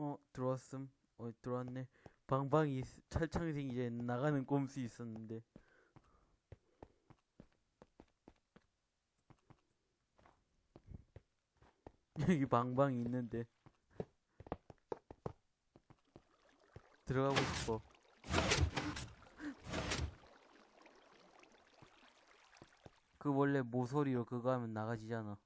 어 들어왔음. 어 들어왔네. 방방이 철창생 이제 나가는 꼼수 있었는데. 여기 방방이 있는데. 들어가고 싶어. 그 원래 모서리로 그거 하면 나가지잖아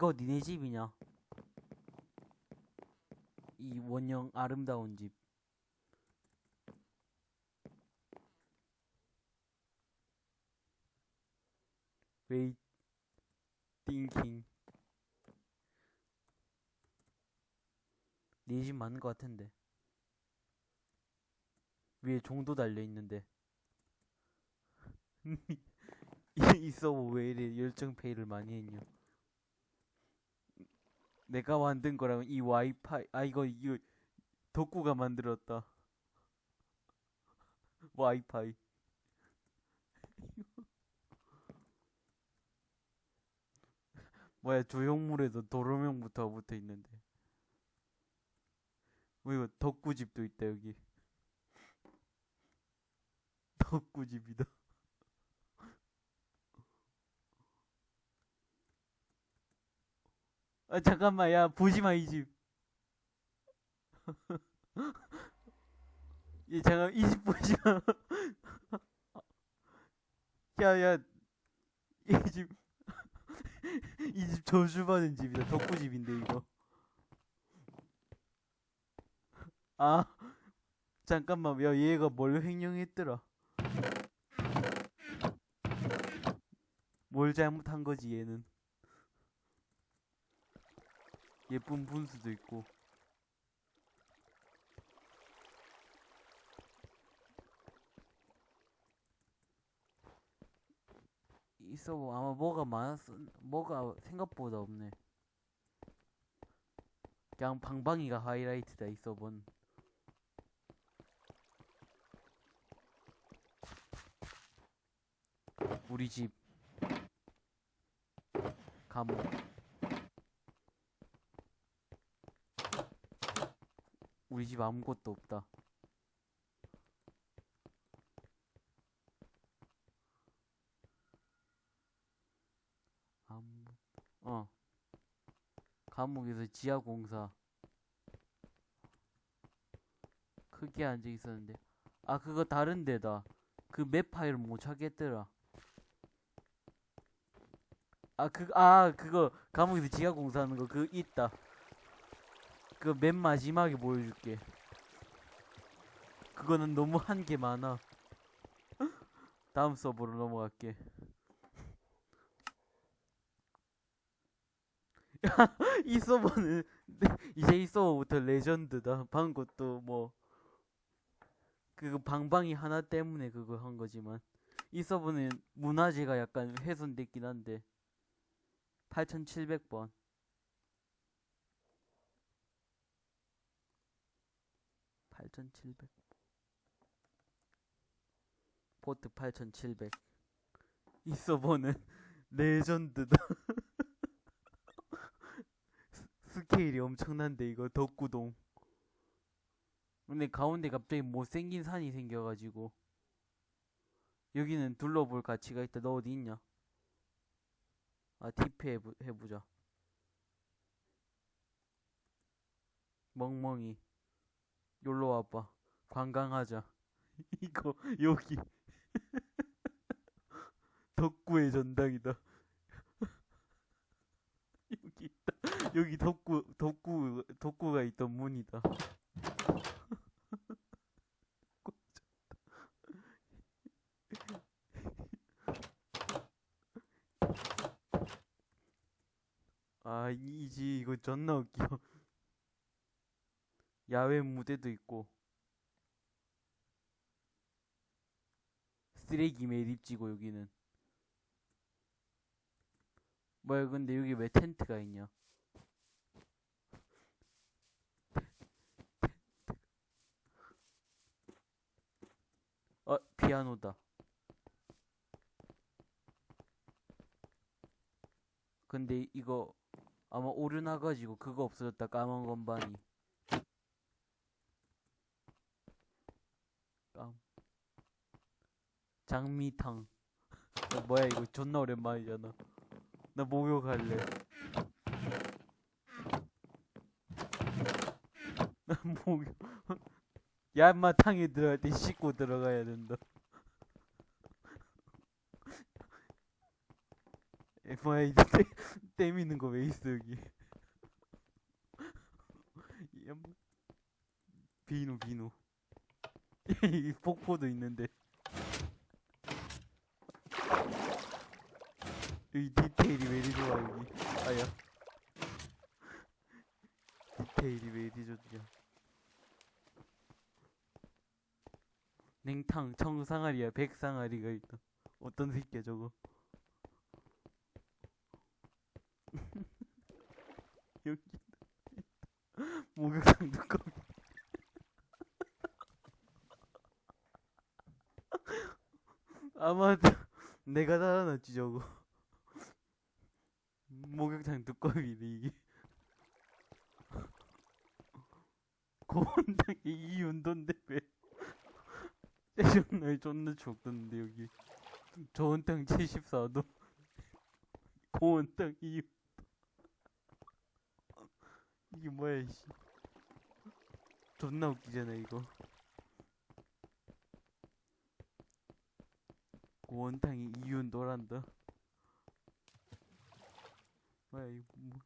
이거 니네 집이냐? 이 원형 아름다운 집. 웨이 띵킹. 네집 맞는 것 같은데. 위에 종도 달려 있는데. 이 서버 왜 이래 열정 페이를 많이 했냐? 내가 만든 거랑 이 와이파이 아 이거 이거 덕구가 만들었다. 와이파이. 뭐야 조형물에도 도로명부터 붙어 있는데. 뭐 이거 덕구집도 있다 여기. 덕구집이다 아 잠깐만 야 보지마 이 집. 이 잠깐 이 집 보지마. 야 야 이 집 이 집 저주받은 집이다 덕구 집인데 이거. 아 잠깐만 야 얘가 뭘 횡령했더라. 뭘 잘못한 거지 얘는. 예쁜 분수도 있고. 있어 아마 뭐가 많았어 뭐가 생각보다 없네. 그냥 방방이가 하이라이트다 있어 본. 우리 집. 감옥 우리 집 아무것도 없다. 아무, 어. 감옥에서 지하공사. 크게 앉아 있었는데. 아, 그거 다른 데다. 그 맵 파일을 못 찾겠더라. 아, 그, 아, 그거, 감옥에서 지하공사 하는 거, 그거 있다. 그 맨 마지막에 보여줄게. 그거는 너무 한 게 많아. 다음 서버로 넘어갈게. 야, 이 서버는 이제 이 서버부터 레전드다. 방금 것도 뭐 그 방방이 하나 때문에 그거 한 거지만 이 서버는 문화재가 약간 훼손됐긴 한데 8700번 8700 포트 8700 이 서버는 레전드다. 스, 스케일이 엄청난데 이거 덕구동. 근데 가운데 갑자기 못생긴 산이 생겨가지고. 여기는 둘러볼 가치가 있다. 너 어디 있냐? 아 TP 해보, 해보자. 멍멍이 놀러 와봐. 관광하자. 이거 여기 덕구의 전당이다. 여기 있다. 여기 덕구 덕구 덕구가 있던 문이다. 아 이지 이거 존나 웃겨. 야외 무대도 있고 쓰레기 매립지고 여기는 뭐야 근데 여기 왜 텐트가 있냐 어, 피아노다. 근데 이거 아마 오류 나가지고 그거 없어졌다 까만 건반이. 장미탕. 야, 뭐야 이거 존나 오랜만이잖아. 나 목욕할래. 나 목욕. 야마 탕에 들어갈 때 씻고 들어가야 된다. 에, 뭐야 이제 때, 때미는 거 왜 있어 여기? 비누 비누. 이 폭포도 있는데. 여기 디테일이 왜 이리 좋아 여기. 아야. 디테일이 왜 이리 좋냐. 냉탕 청상아리야 백상아리가 있다. 어떤 새끼야 저거. 여기 목욕탕 두꺼비. 아마도 내가 달아놨지 저거. 목욕탕 두꺼비네 이게. 고원탕이 이 운동인데 왜? 존나 존나 죽던데 여기. 저온탕 74도. 고온탕 이 이게 뭐야 이씨. 존나 웃기잖아 이거. 원탕이 이윤도란다. 뭐야 이거 뭐.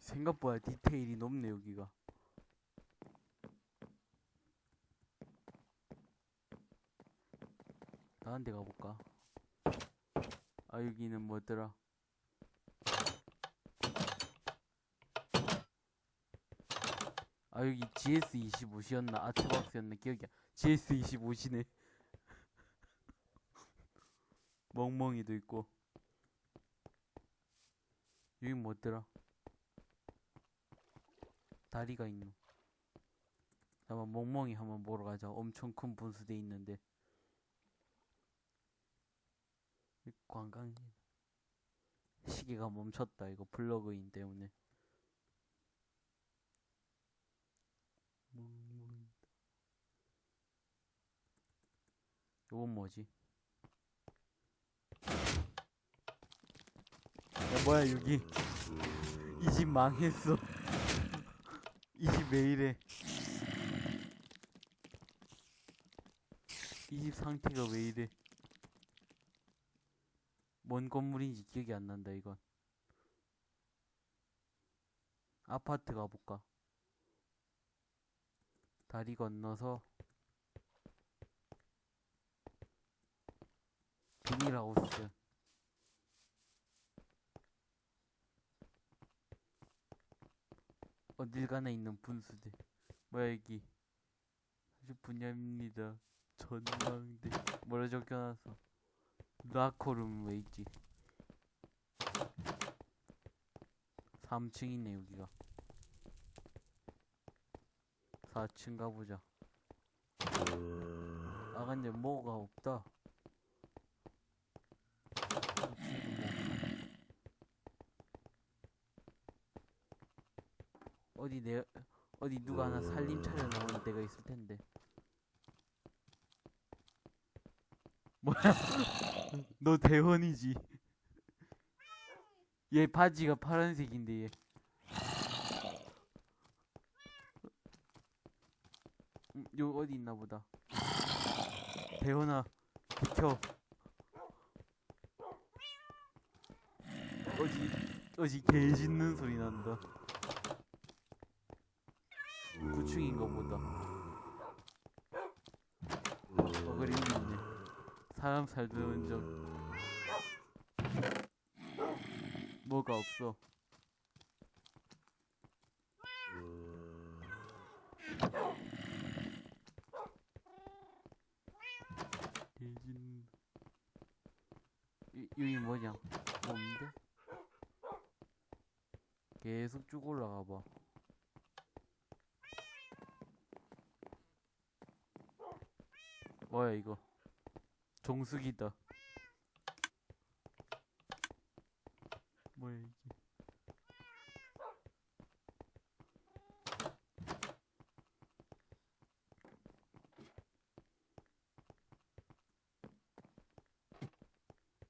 생각보다 디테일이 높네 여기가. 다른 데 가볼까? 아 여기는 뭐더라? 아 여기 GS25시였나 아트박스였나 기억이 안 GS25시네. 멍멍이도 있고. 여기 뭐더라? 다리가 있노. 잠깐 멍멍이 한번 보러 가자. 엄청 큰 분수대 있는데. 이 관광 시계가 멈췄다. 이거 플러그인 때문에 멍멍이 이건 뭐지? 야 뭐야 여기? 이 집 망했어. 이 집 왜 이래? 이 집 상태가 왜 이래? 뭔 건물인지 기억이 안 난다 이건. 아파트 가볼까? 다리 건너서 비닐하우스. 어딜 가나 있는 분수대 뭐야 여기 아주 분야입니다. 전망대. 뭐라 적혀놨어? 라커룸 왜 있지. 3층 있네 여기가. 4층 가보자. 아 근데 뭐가 없다 어디 내 어디 누가 하나 살림 차려 나오는 데가 있을 텐데. 뭐야? 너 대원이지? 얘 바지가 파란색인데 얘. 음, 요 어디 있나 보다. 대원아 비켜. 어디 어디 개 짖는 소리 난다 9층인가 보다. 어그림이 있네. 사람 살던 적. 뭐가 없어? 개짖는 이, 여기 뭐냐? 없는데? 계속 쭉 올라가 봐 뭐야 이거? 정수기다. 뭐야 이게?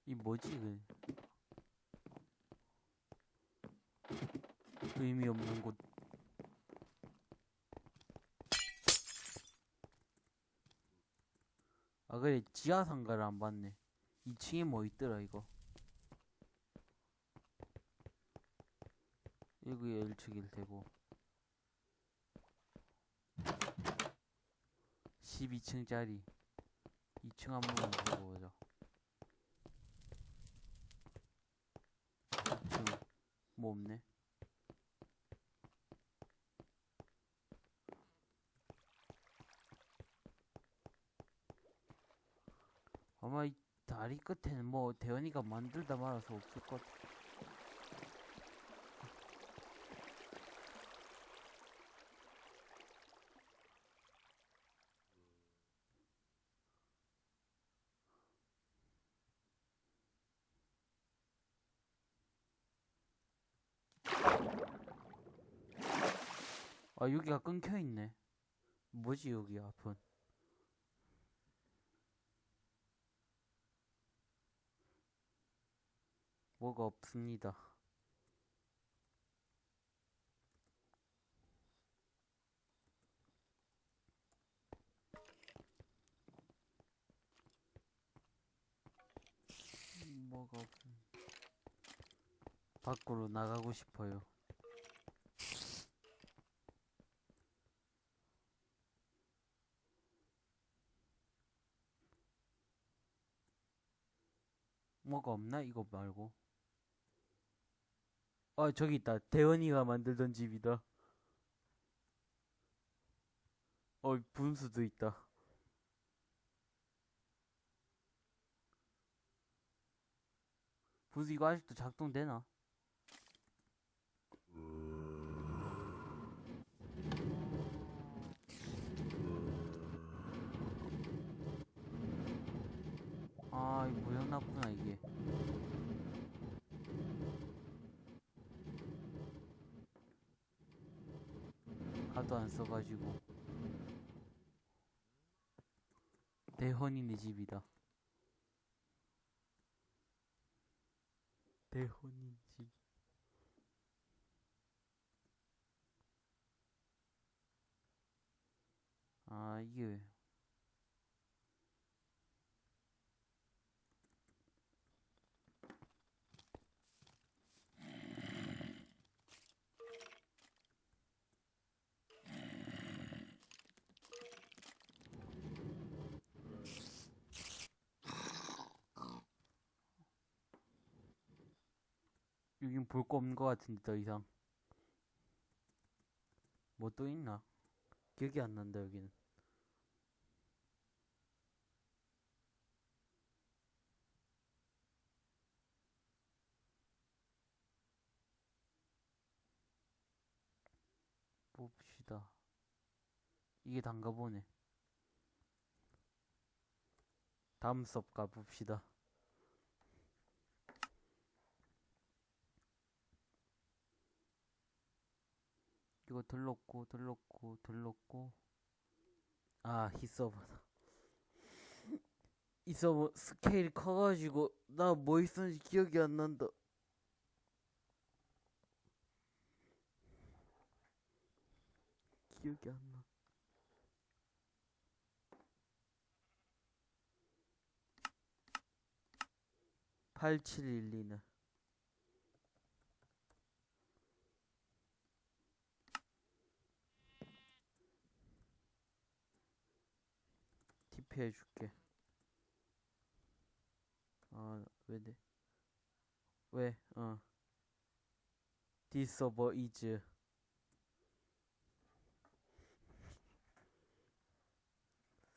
이 뭐지 그? 의미 없는 곳 그래 지하 상가를 안 봤네. 2층에 뭐 있더라 이거? 여기에 1층일 테고. 12층짜리. 2층 한번 보고 보자. 2층 뭐 없네 아마 이 다리 끝에는 뭐 대현이가 만들다 말아서 없을 것 같아. 아 여기가 끊겨 있네. 뭐지 여기 앞은? 뭐가 없습니다. 뭐가 없... 밖으로 나가고 싶어요. 뭐가 없나? 이거 말고. 아, 저기 있다. 대원이가 만들던 집이다. 어, 분수도 있다. 분수 이거 아직도 작동되나? 아, 이거 모양 나쁘나, 이게. 하도 안 써가지고. 대헌이네 집이다. 대헌이 집. 아, 이게 여긴 볼 거 없는 거 같은데 더 이상. 뭐 또 있나? 기억이 안 난다 여기는. 봅시다. 이게 단가 보네. 다음 수업 가봅시다 이거 들렀고 들렀고 들렀고. 아 히서버다 이 서버 스케일이 커가지고 나 뭐 있었는지 기억이 안 난다. 기억이 안 나. (8712는) TP 해줄게. 아, 왜 돼? 왜? 어. This server is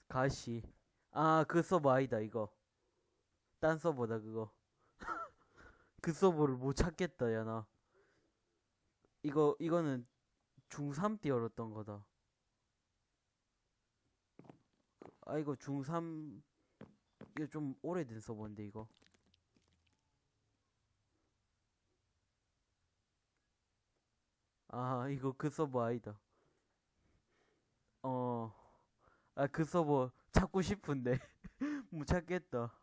가시. 아, 그 서버 아니다, 이거. 딴 서버다, 그거. 그 서버를 못 찾겠다, 야, 나. 이거, 이거는 중3 때 열었던 거다. 아 이거 중3 이거 좀 오래된 서버인데 이거. 아 이거 그 서버 아니다. 어. 아 그 서버 찾고 싶은데. 못 찾겠다.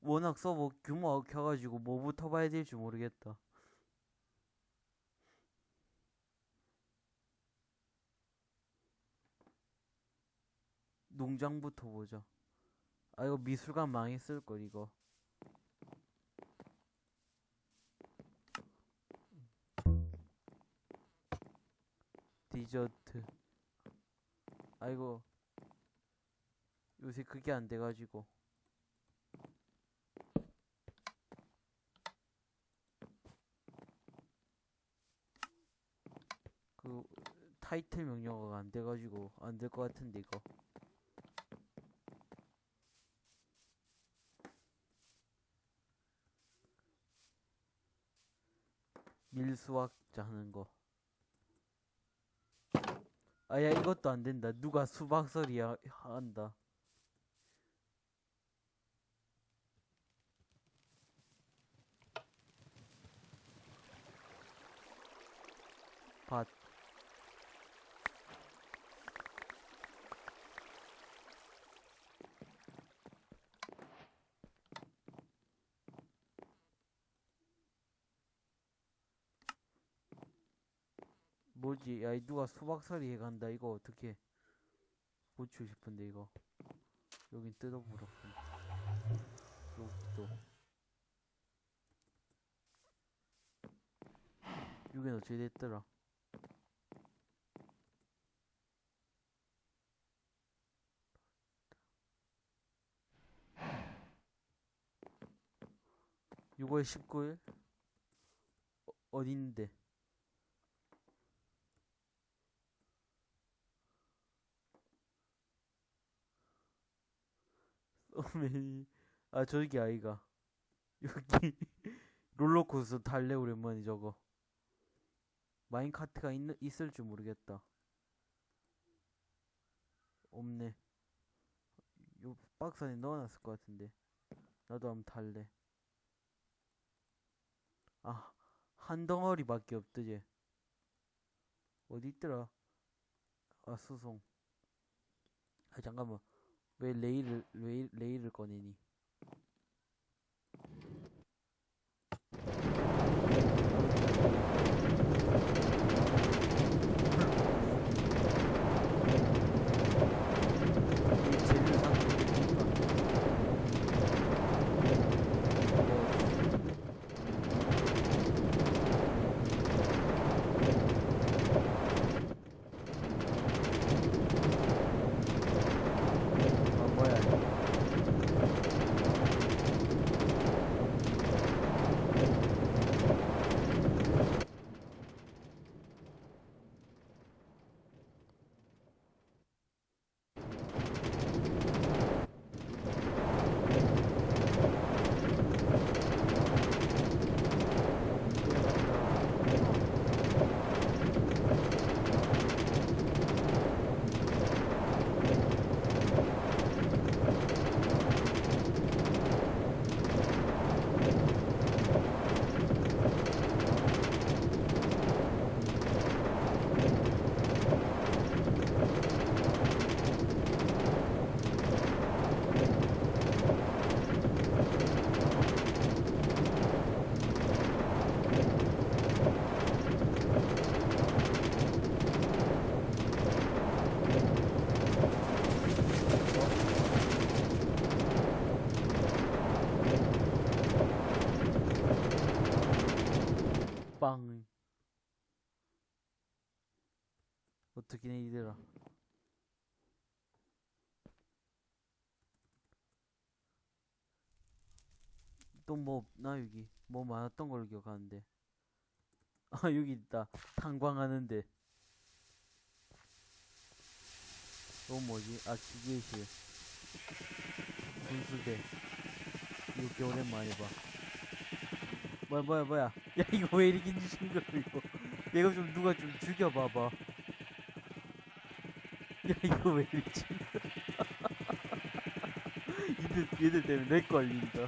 워낙 서버 규모가 켜가지고 뭐부터 봐야 될지 모르겠다 농장부터 보자. 아, 이거 미술관 망했을걸, 이거. 디저트. 아이고. 요새 그게 안 돼가지고. 그, 타이틀 명령어가 안 돼가지고, 안 될 것 같은데, 이거. 밀수학자 하는 거. 아야 이것도 안 된다. 누가 수박설이 야- 한다. 뭐지? 야, 이 누가 수박살이 해간다. 이거 어떻게 고치고 싶은데 이거. 여긴 뜯어보라. 여기도. 여긴 어떻게 됐더라? 육월 19일? 어, 어딘데? 소메이. 아 저기 아이가. 여기. 롤러코스터 탈래 오랜만에 저거. 마인카트가 있, 있을 줄 모르겠다. 없네. 요 박스 안에 넣어놨을 것 같은데. 나도 한번 탈래. 아 한 덩어리밖에 없더지. 어디 있더라? 아 수송. 아 잠깐만 왜 레일을 레일, 레일을 꺼내니? 이 재료 상품이니까. 아 뭐야? 빵. 어떻게 내 이들아. 또뭐 없나 여기 뭐 많았던 걸로 기억하는데. 아 여기 있다. 탄광하는데. 또 뭐지? 아 기계실. 분수대. 이거 꽤 오랜만에 봐. 뭐야 뭐야 뭐야? 야 이거 왜 이렇게 징그러 이거? 이거 좀 누가 좀 죽여봐봐 야 이거 왜 이러지? 얘들 얘들 때문에 내 걸린다.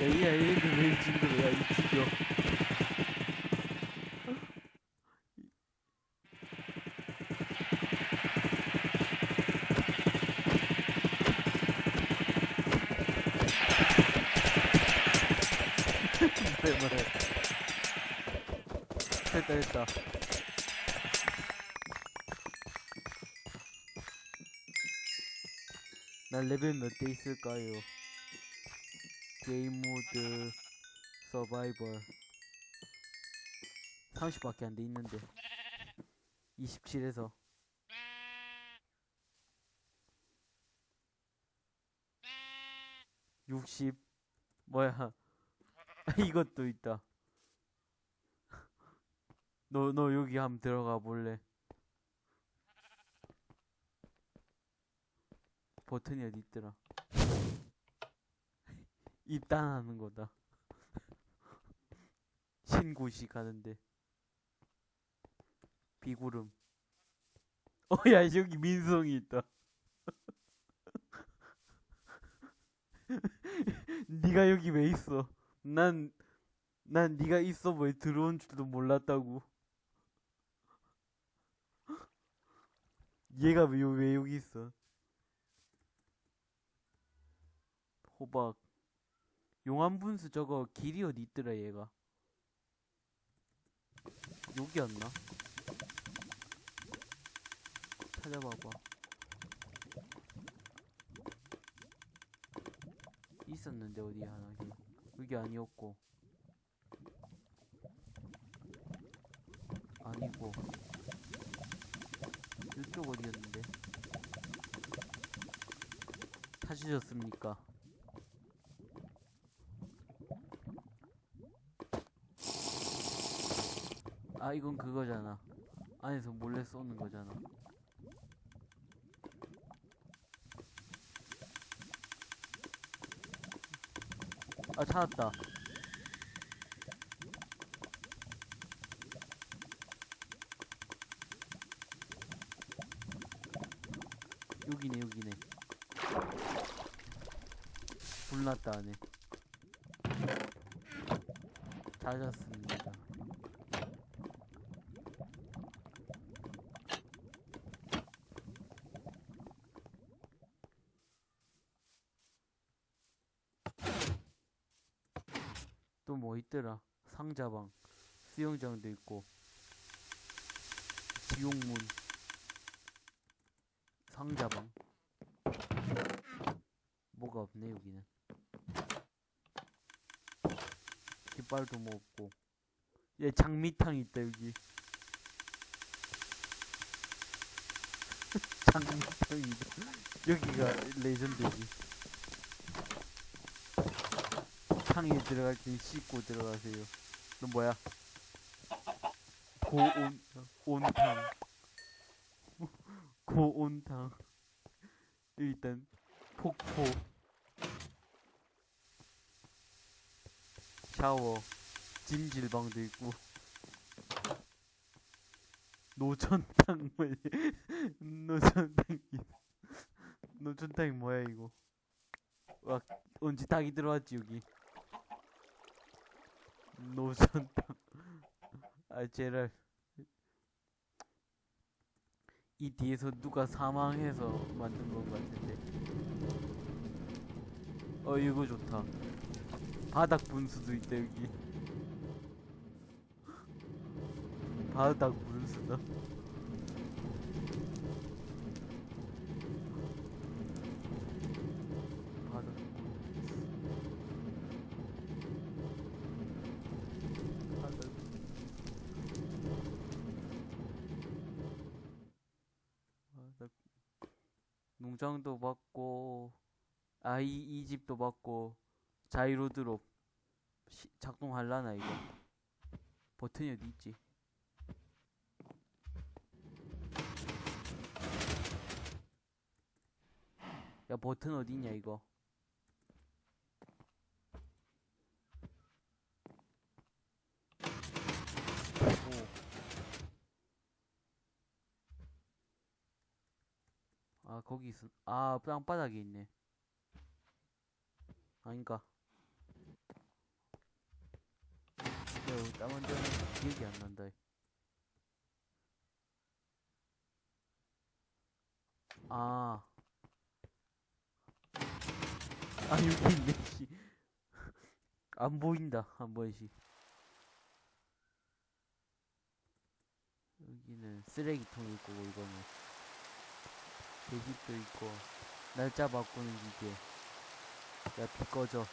야, 야, 얘들 왜? 야, 됐다, 됐다. 나 레벨 몇 돼 있을까요? 게임 모드 서바이벌. 30밖에 안 돼 있는데. 27에서. 육십. 뭐야? 이것도 있다 너 너 여기 한번 들어가 볼래 버튼이 어디 있더라 입단하는 거다. 신고시 가는데. 비구름. 어, 야, 여기 민성이 있다. 네가 여기 왜 있어? 난, 난 네가 있어 뭐 들어온 줄도 몰랐다고. 얘가 왜, 왜 여기 있어? 호박. 용암 분수 저거 길이 어디 있더라 얘가 여기였나? 찾아봐봐 있었는데 어디 하나 여기, 아니었고 이쪽 어디였는데 찾으셨습니까? 아 이건 그거잖아. 안에서 몰래 쏘는 거잖아. 아 찾았다 여기네 여기네 불났다 안에 찾았습니다. 또 뭐 있더라? 상자방 수영장도 있고 지옥문 상자방. 뭐가 없네 여기는 뭐 없고. 얘 장미탕 있다 여기. 장미탕이다 여기가 레전드지. 탕에 들어갈 땐 씻고 들어가세요. 너 뭐야? 고온 온탕. 고온탕. 일단 폭포 샤워 찜질방도 있고. 노천탕 뭐야 노천탕 노천탕이 뭐야 이거? 와 언제 닭이 들어왔지 여기. 노천탕. 아 제랄. 이 뒤에서 누가 사망해서 만든 것 같은데. 어 이거 좋다 바닥 분수도 있다 여기. 바닥 분수다 바닥 바닥 바닥 농장도 받고 아이 이 집도 받고 자이로드롭 시, 작동할라나 이거 버튼이 어디 있지? 야 버튼 어디있냐 이거 오. 아 거기 있어 아 땅바닥에 있네 아닌가 땅 언제 하는지 기억이 안 난다. 아. 아, 여기 있네, 씨. 안 보인다, 한 번씩. 여기는 쓰레기통이 있고, 이거는. 계집도 있고, 날짜 바꾸는 기계. 야, 비 꺼져.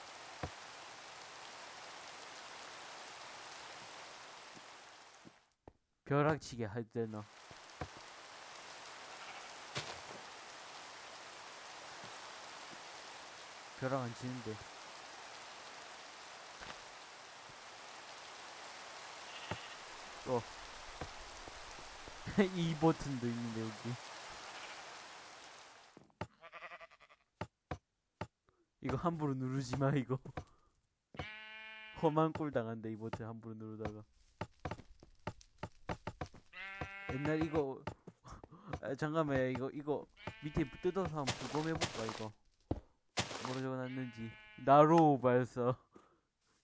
벼락치기 할 때나. 벼락 안 치는데. 또. 이 버튼도 있는데, 여기. 이거 함부로 누르지 마, 이거. 험한 꼴 당한다, 이 버튼 함부로 누르다가. 옛날 이거, 아, 잠깐만, 이거, 이거, 밑에 뜯어서 한번 부검해볼까, 이거. 뭐로 적어놨는지. 나로 발사.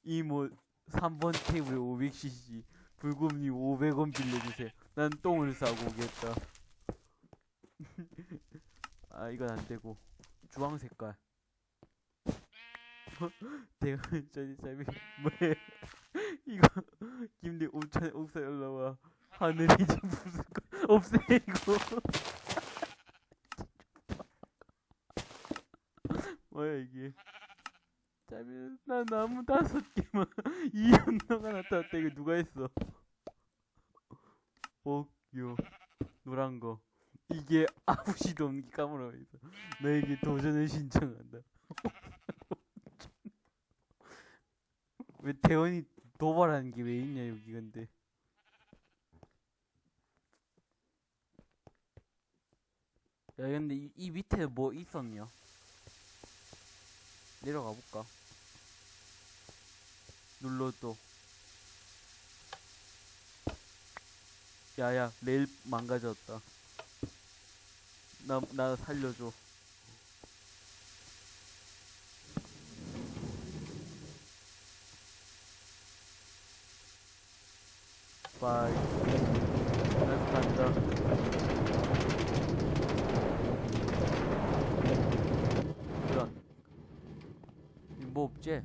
이모, 3번 테이블 500cc. 불금님 500원 빌려주세요. 난 똥을 싸고 오겠다. 아, 이건 안 되고. 주황 색깔. 내가 저기 잠이 뭐해 이거 김대 옥천 옥상 올라와 하늘이 좀 무슨 거 없애 이거 뭐야 이게. 잠이 나 나무 다섯 개만 이연 동안 나타났다 이거 누가 했어? 복요 노란 거. 이게 아무 시도 없는 까물어 있어 너에게 도전을 신청한다. 왜 대원이 도발하는 게 왜 있냐 여기 근데 야 근데 이, 이 밑에 뭐 있었냐? 내려가 볼까? 눌러 또. 야야 레일 망가졌다. 나 나 살려줘. 바이. 난 간다. 이런. 이 뭐 없지?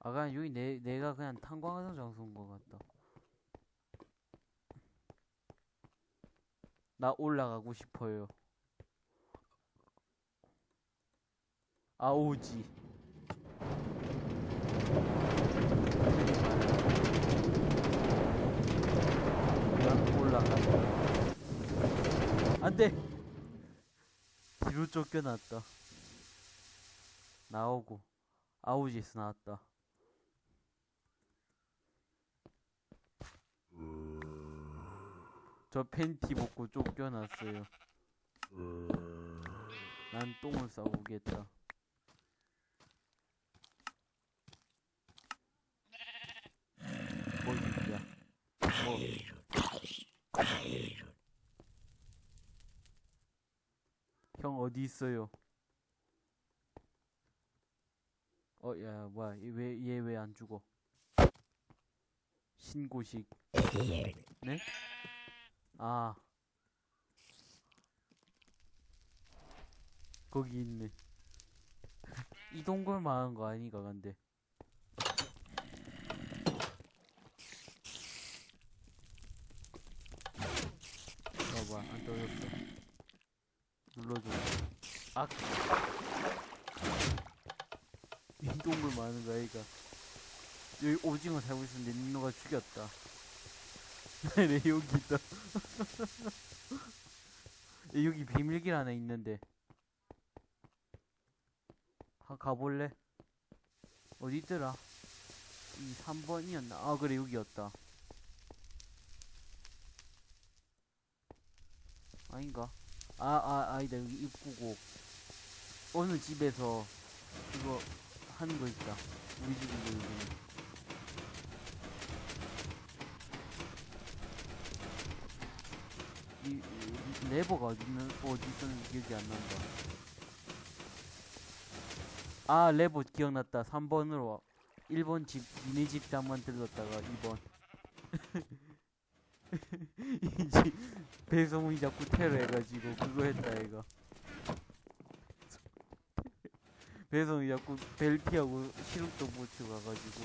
아, 그냥 여기 내, 내가 그냥 탄광하던 장소인 것 같다. 나 올라가고 싶어요. 아오지. 난 올라간다. 안 돼! 뒤로 쫓겨났다. 나오고. 아우지에서 나왔다. 저 팬티 벗고 쫓겨났어요. 난 똥을 싸고 오겠다. 뭐 있냐? 뭐? 형 어디 있어요? 어, 야, 뭐야? 왜 얘 왜 안 죽어? 신고식. 네? 아. 거기 있네. 이 동굴 망한 거 아니가 근데. 봐봐 안 떨어졌어. 눌러줘. 악. 이 동굴 많은 거 아이가. 여기 오징어 살고 있었는데 민노가 죽였다. 네 여기 있다. 야, 여기 비밀길 하나 있는데. 한 가볼래? 어디 있더라? 이 3번이었나? 아 그래 여기였다. 아닌가? 아, 아, 아니다. 여기 입구고. 어느 집에서 이거 하는 거 있다. 우리 집인데, 여기. 뭐 이, 이, 레버가 어디는, 어디 있었는지 기억이 안 난다. 아, 레버 기억났다. 3번으로. 1번 집, 니네 집 잠만 들렀다가 2번. 이집 배송이 자꾸 테러 해가지고 그거 했다 이거. 배송이 자꾸 벨피하고 시름도 못 쳐가가지고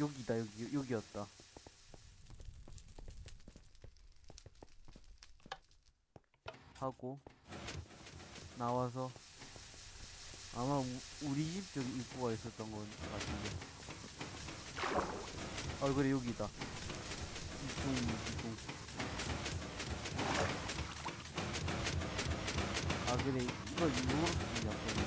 여기다 여기 여기였다. 하고 나와서 아마 우, 우리 집 쪽 입구가 있었던 것 같은데 아 그래 여기다 아 그래 이거 이렇게 약간 이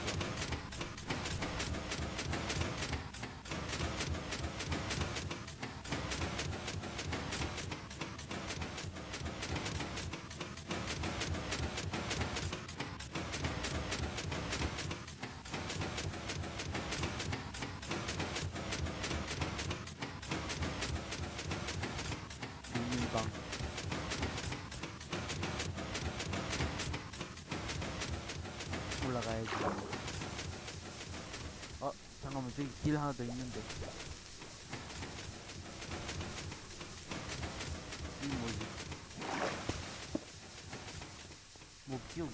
하나 더 있는데. 이 뭐지? 뭐 기억이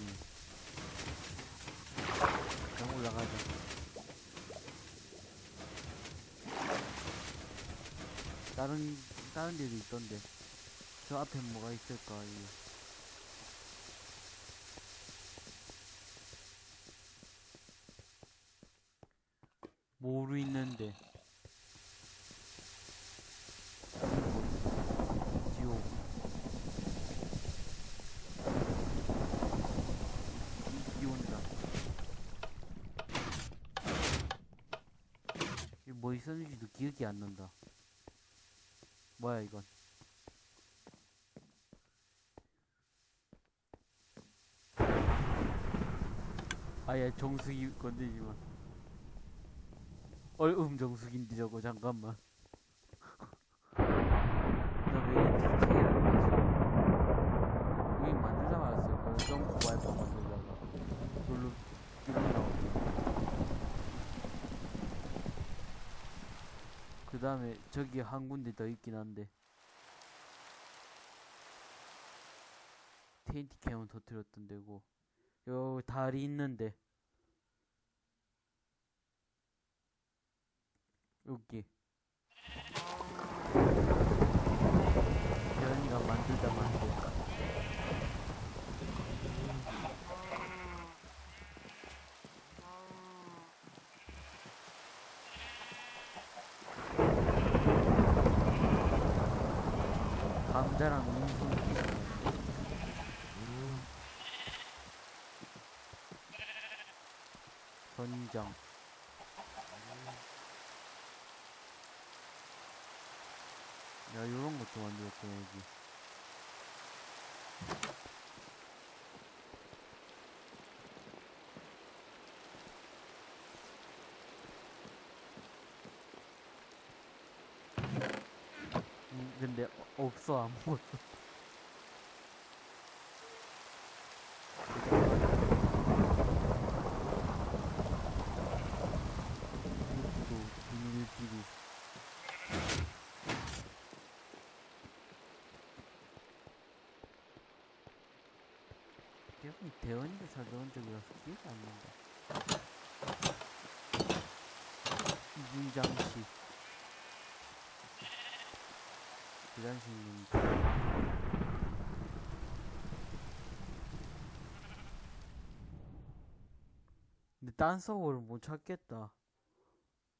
그냥 올라가자. 다른 다른 데도 있던데. 저 앞에 뭐가 있을까 이게 이게 뭐 있었는지도 기억이 안 난다. 뭐야 이건? 아예 정수기 건드리지 마. 얼음 정수기인데 저거 잠깐만. 그. 그 다음에 저기 한 군데 더 있긴 한데 테인티 캠은 터뜨렸던 데고 요 다리 있는데 여기. 연이가 만들다 만들 감자랑 음식 선장 것도 만들었구나 여기. 음, 근데 어- 없어 아무것도 비닐끼리 대부분 적이라서 기억이 안 난다. 이중장치. 계단식 있는데. 근데 딴 서버를 못 찾겠다.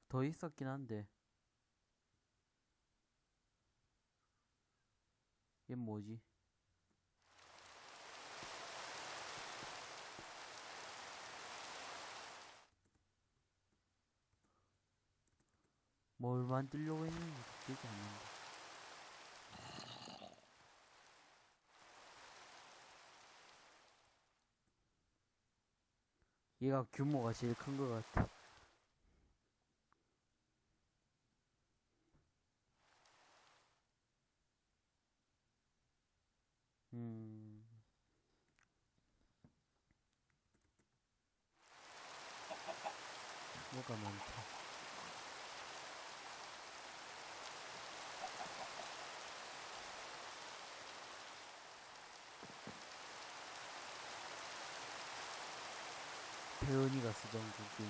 더 있었긴 한데. 얘 뭐지? 뭘 만들려고 했는지 안 난다. 얘가 규모가 제일 큰 것 같아. 혜연이가 쓰던 그 게임.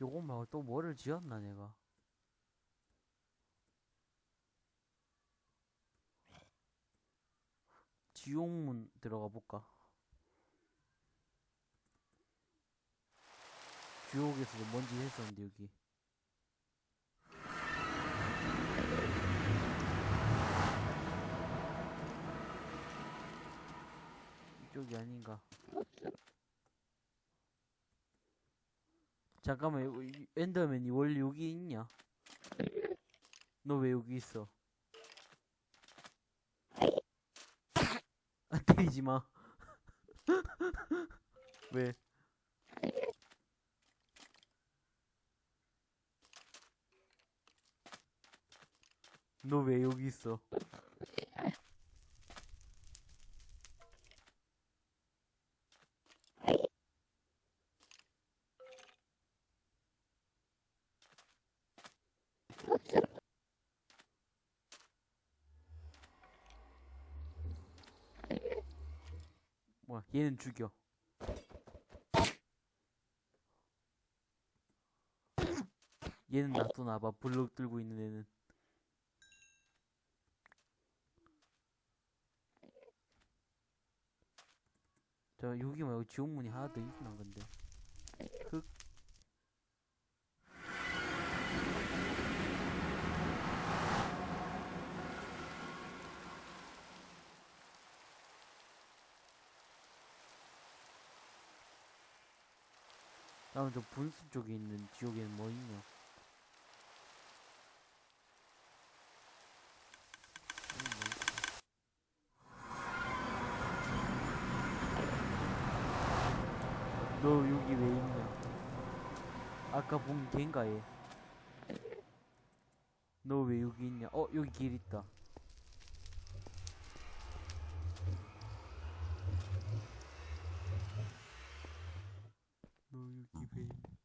요거 말고 또 뭐를 지었나 내가. 지옥문 들어가 볼까? 지옥에서도 뭔지 했었는데 여기 이쪽이 아닌가 잠깐만 엔더맨이 원래 여기 있냐? 너 왜 여기 있어? 아 때리지 마. 왜? 너 왜 여기 있어? 얘는 죽여. 얘는 놔둬놔봐. 블록 들고 있는 애는. 저 여기 말고 지옥문이 하나 더 있나 근데 다음 저 분수 쪽에 있는 지옥에는 뭐 있냐? 너 여기 왜 있냐? 아까 본 걘가 얘? 너 왜 여기 있냐? 어 여기 길 있다. 너 여기 왜 있냐?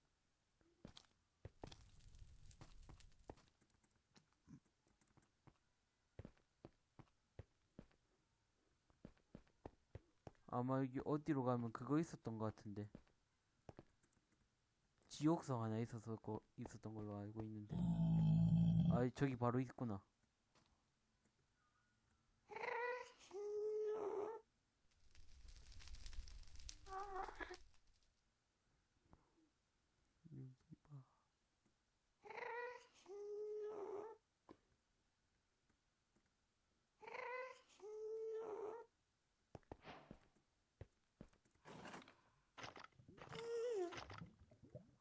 아마 여기 어디로 가면 그거 있었던 것 같은데. 지옥성 하나 있어서 거, 있었던 걸로 알고 있는데. 아 저기 바로 있구나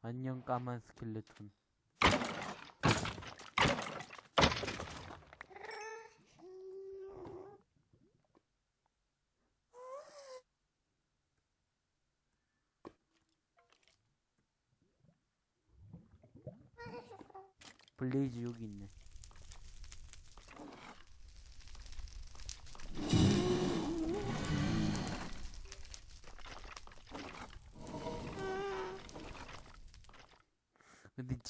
여기 봐 안녕 까만 스켈레톤? 블레이즈 여기 있네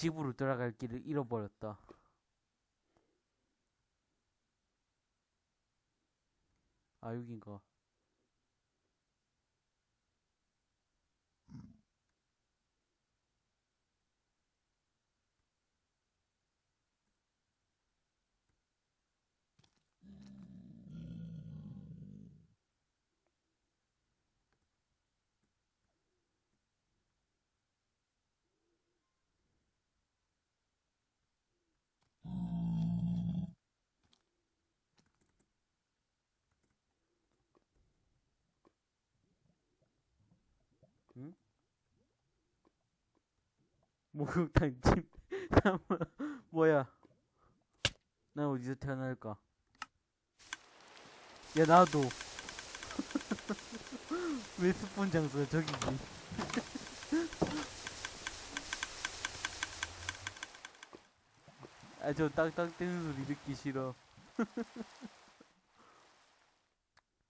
집으로 돌아갈 길을 잃어버렸다. 아, 여긴가. 목욕탕 집 뭐야? 난 어디서 태어날까? 야 나도 왜 스폰 장소가 저기지? 아 저 딱딱 떼는 소리 듣기 싫어.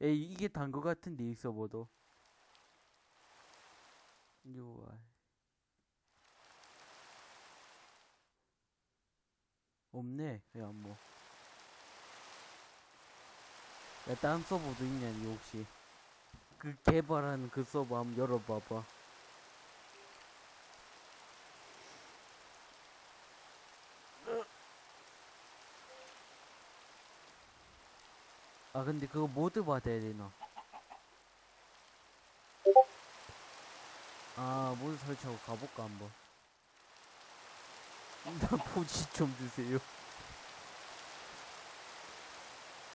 에이 이게 단 거 같은데 이 서버도. UI 없네. 야, 뭐. 야, 다른 서버도 있냐, 니 혹시? 그 개발한 그 서버 한번 열어봐봐. 아, 근데 그거 모드 받아야 되나? 아, 모드 설치하고 가볼까, 한번. 나 포지 좀 주세요.